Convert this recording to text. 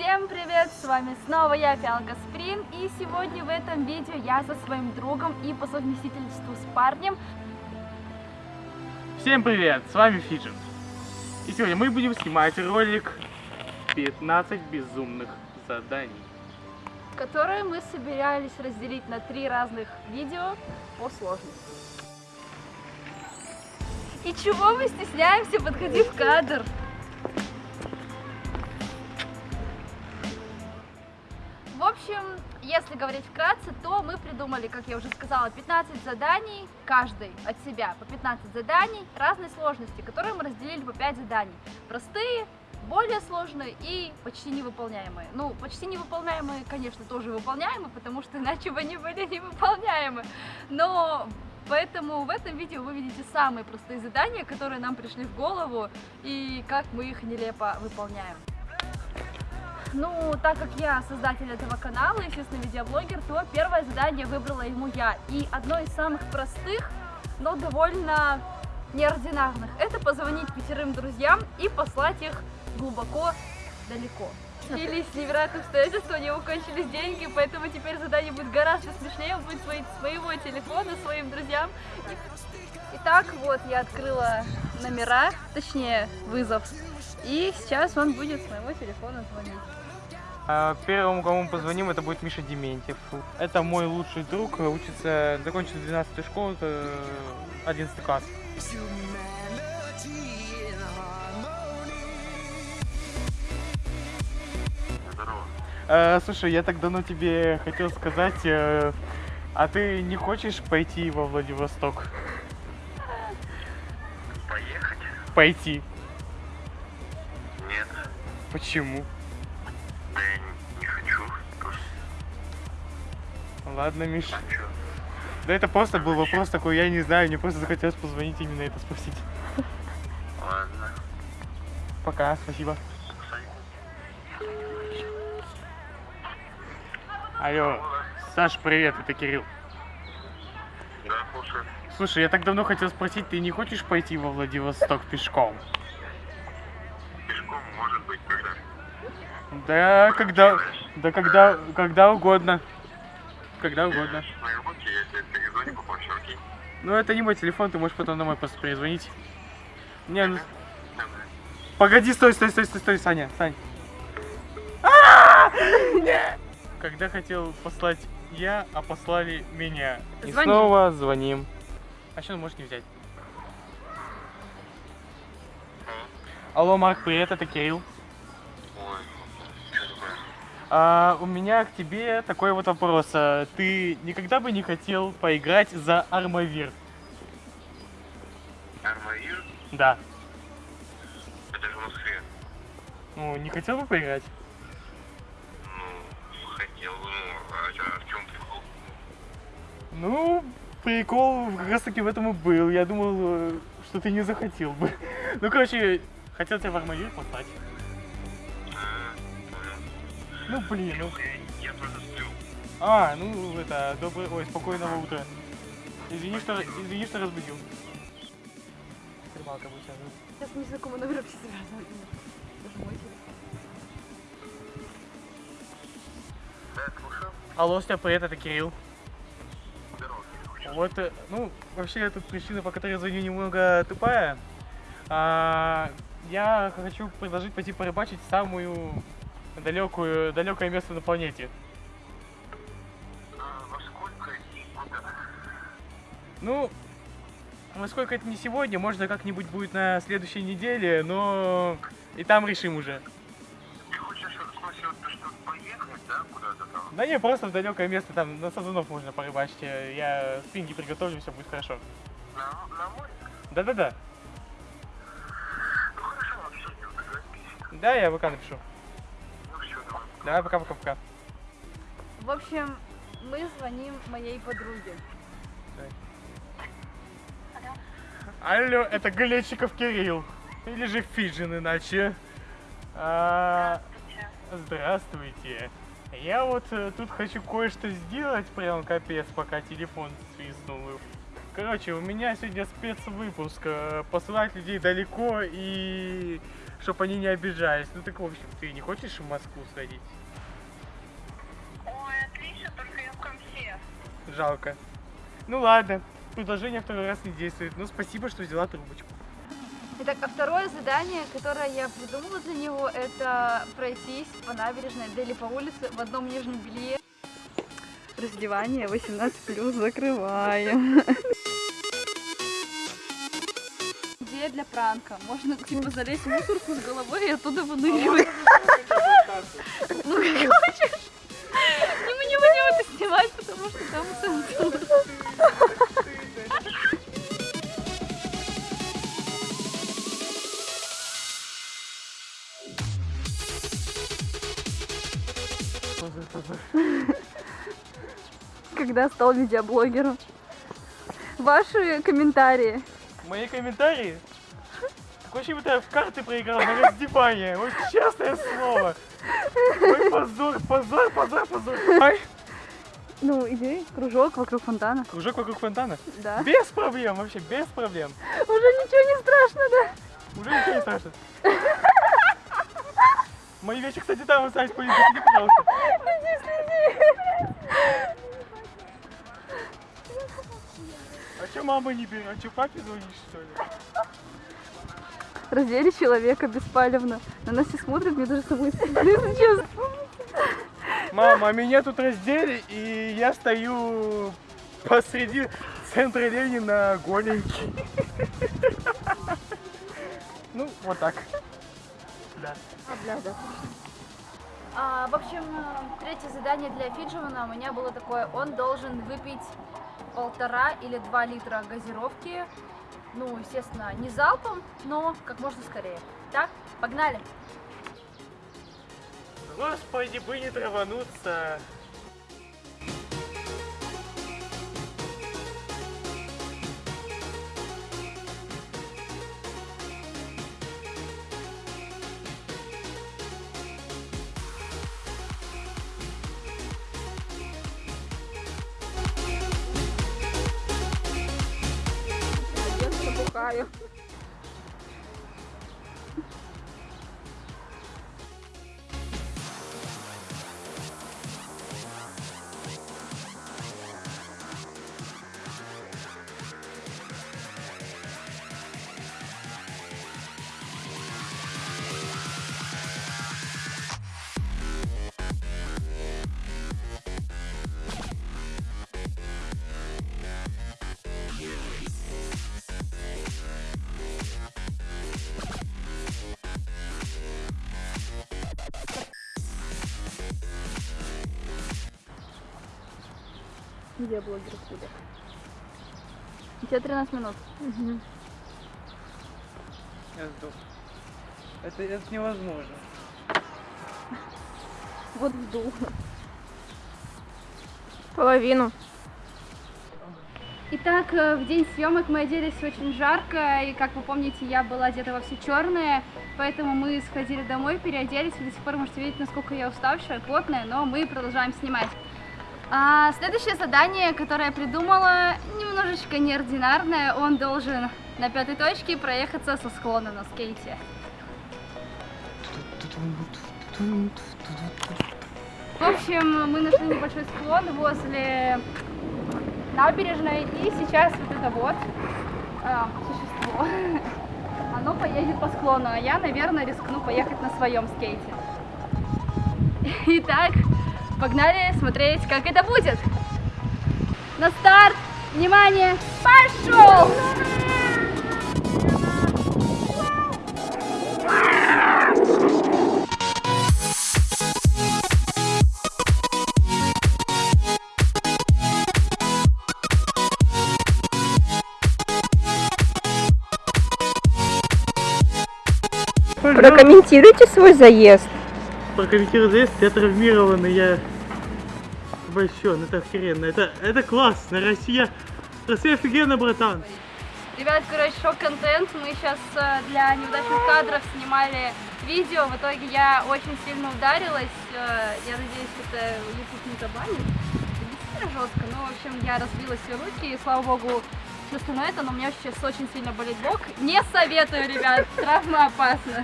Всем привет! С вами снова я, Фиалка Сприн, и сегодня в этом видео я со своим другом и по совместительству с парнем. Всем привет! С вами Фиджин. И сегодня мы будем снимать ролик 15 безумных заданий. которые мы собирались разделить на три разных видео по сложности. И чего мы стесняемся, подходи в кадр? Если говорить вкратце, то мы придумали, как я уже сказала, 15 заданий, каждый от себя по 15 заданий разной сложности, которые мы разделили по 5 заданий. Простые, более сложные и почти невыполняемые. Ну, почти невыполняемые, конечно, тоже выполняемы, потому что иначе бы они были невыполняемы. Но поэтому в этом видео вы видите самые простые задания, которые нам пришли в голову и как мы их нелепо выполняем. Ну, так как я создатель этого канала, естественно, видеоблогер, то первое задание выбрала ему я. И одно из самых простых, но довольно неординарных, это позвонить пятерым друзьям и послать их глубоко далеко. Или с невероятным обстоятельством у него кончились деньги, поэтому теперь задание будет гораздо смешнее, он будет звонить с моего телефона своим друзьям. Итак, вот я открыла номера, точнее вызов, и сейчас он будет с моего телефона звонить. А, Первому, кому мы позвоним, это будет Миша Дементьев. Это мой лучший друг, учится, закончил 12 школу, это 11 класс. Э, слушай, я так давно тебе хотел сказать, э, а ты не хочешь пойти во Владивосток? Поехать? Пойти. Нет. Почему? Да я не хочу. Просто Ладно, Миш. чё? Да это просто был вопрос такой, я не знаю, мне просто захотелось позвонить именно это спросить. Ладно. Пока, спасибо. Алло, Саш, привет, это Кирилл. Да, слушай. Слушай, я так давно хотел спросить, ты не хочешь пойти во Владивосток пешком? Пешком может быть когда? Да, когда, да когда, когда угодно. Когда угодно. Окей? Ну, это не мой телефон, ты можешь потом домой просто перезвонить. Не, ну, погоди, стой, стой, стой, стой, стой, Саня, Сань. А! Нет! Когда хотел послать я, а послали меня. И Звоним. снова звоним. А что, можешь не взять? Алло, Марк, привет, это Кирилл. А, у меня к тебе такой вот вопрос. А, Ты никогда бы не хотел поиграть за Армавир? Армавир? Да. Это же в Москве. Ну, не хотел бы поиграть? Ну, прикол как раз таки в этом и был. Я думал, э, что ты не захотел бы. Ну, короче, хотел тебя в Армавир послать. Ну, блин, ну... Я, я просто сплю. А, ну, это, добрый... Ой, спокойного утра. Извини, что, извини, что разбудил. Рыбалка будет сейчас. Сейчас незнакомый номер все связаны. Даже мой телефон. Да, слушаю. Алло, Степ, привет, это Кирилл. Вот, э, ну, вообще, тут причина, по которой я звоню, немного тупая. А, я хочу предложить пойти порыбачить самую далекую, далекое место на планете. А, во сколько и куда? Ну, насколько это не сегодня, можно как-нибудь будет на следующей неделе, но и там решим уже. Да, куда-то там? Да не, просто в далекое место, там на сазанов можно порыбачить. Я спинги приготовлю, все будет хорошо. На, на море? Да-да-да. Ну хорошо, обсудим, договорились. Да, я ВК напишу. Ну все, давай. Давай, пока-пока-пока. В общем, мы звоним моей подруге. Алло, это Галечиков Кирилл. Или же Фиджин иначе. А, здравствуйте. Я вот э, тут хочу кое-что сделать, прям капец, пока телефон свистнул. Короче, у меня сегодня спецвыпуск. э, Посылать людей далеко и чтобы они не обижались. Ну так, в общем, ты не хочешь в Москву сходить? Ой, отлично, только я в конце. Жалко. Ну ладно, предложение второй раз не действует. Ну спасибо, что взяла трубочку. Итак, а второе задание, которое я придумала для него, это пройтись по набережной или по улице в одном нижнем белье. Раздевание 18 плюс закрываем. Идея для пранка. Можно типа залезть в мусорку с головой и оттуда выныривать. Ну, как хочешь. И мы не будем это снимать, потому что там цензура. Когда стал видеоблогером. Ваши комментарии. Мои комментарии? Такое ощущение, будто я в карты проиграл на раздевание. Вот честное слово. Ой, позор, позор, позор, позор. Ай, Ну, иди, кружок вокруг фонтана. кружок вокруг фонтана. Да. Без проблем, вообще без проблем. Уже ничего не страшно, да? Уже ничего не страшно. Мои вещи, кстати, там остались, заходи, пожалуйста. А что мама не берет? А что папе звонишь, что ли? Раздели человека беспалевно. На нас все смотрят, мне даже самой стыдно, честно. Мама, а меня тут раздели, и я стою посреди центра Ленина голенький. Ну, вот так. Да. А, в общем, третье задание для Фиджимана у меня было такое. Он должен выпить полтора или два литра газировки. Ну, естественно, не залпом, но как можно скорее. Так, погнали. Господи, бы не травануться. tayo. Забухаю. Видеоблогер откуда? У тебя 13 минут. Я сдох. Это, это невозможно. Вот вдул. Половину. Итак, э, в день съемок мы оделись очень жарко, и как вы помните, я была одета во все черное, поэтому мы сходили домой, переоделись, вы до сих пор можете видеть, насколько я уставшая, потная, но мы продолжаем снимать. А, следующее задание, которое я придумала, немножечко неординарное, он должен на пятой точке проехаться со склона на скейте. В общем, мы нашли небольшой склон возле набережной, и сейчас вот это вот а, существо, оно поедет по склону, а я, наверное, рискну поехать на своем скейте. Итак, погнали смотреть, как это будет. На старт, внимание, пошел! Прокомментируйте свой заезд. Прокомментирую заезд, я травмированный, я обольщен, это охеренно, это, это классно, Россия, Россия офигенно, братан. Ребят, короче, шок-контент. Мы сейчас для неудачных кадров снимали видео. В итоге я очень сильно ударилась. Э, Я надеюсь, это YouTube не забанит. Действительно жестко. Ну, в общем, я разбила все руки. И, слава богу, все остальное это, но у меня сейчас очень сильно болит бок. Не советую, ребят, травма опасна.